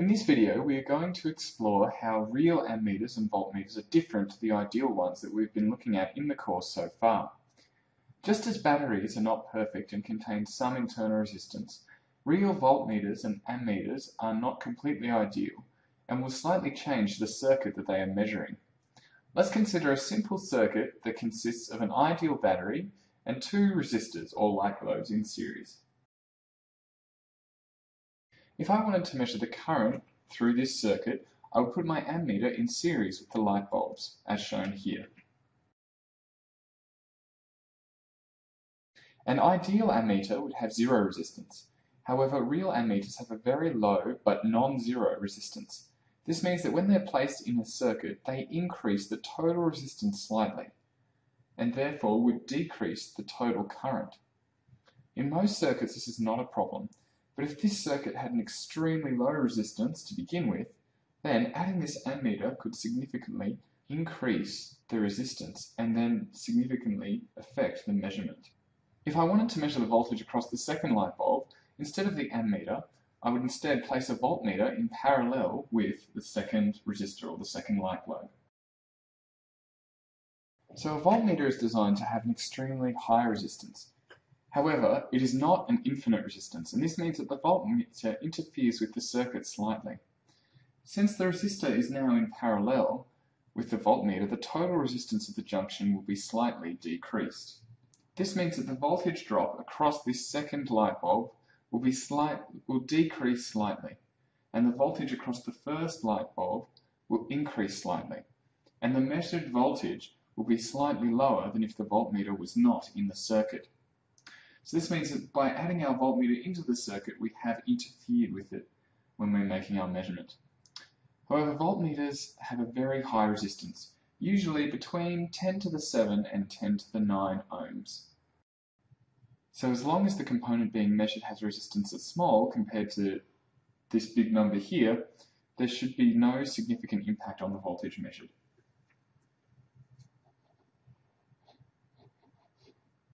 In this video, we are going to explore how real ammeters and voltmeters are different to the ideal ones that we've been looking at in the course so far. Just as batteries are not perfect and contain some internal resistance, real voltmeters and ammeters are not completely ideal and will slightly change the circuit that they are measuring. Let's consider a simple circuit that consists of an ideal battery and two resistors or light globes in series. If I wanted to measure the current through this circuit, I would put my ammeter in series with the light bulbs, as shown here. An ideal ammeter would have zero resistance. However, real ammeters have a very low but non-zero resistance. This means that when they're placed in a circuit, they increase the total resistance slightly, and therefore would decrease the total current. In most circuits, this is not a problem, but if this circuit had an extremely low resistance to begin with, then adding this ammeter could significantly increase the resistance and then significantly affect the measurement. If I wanted to measure the voltage across the second light bulb, instead of the ammeter, I would instead place a voltmeter in parallel with the second resistor or the second light bulb. So a voltmeter is designed to have an extremely high resistance, However, it is not an infinite resistance, and this means that the voltmeter interferes with the circuit slightly. Since the resistor is now in parallel with the voltmeter, the total resistance of the junction will be slightly decreased. This means that the voltage drop across this second light bulb will, be slight, will decrease slightly, and the voltage across the first light bulb will increase slightly, and the measured voltage will be slightly lower than if the voltmeter was not in the circuit. So this means that by adding our voltmeter into the circuit, we have interfered with it when we're making our measurement. However, voltmeters have a very high resistance, usually between 10 to the 7 and 10 to the 9 ohms. So as long as the component being measured has a resistance that's small compared to this big number here, there should be no significant impact on the voltage measured.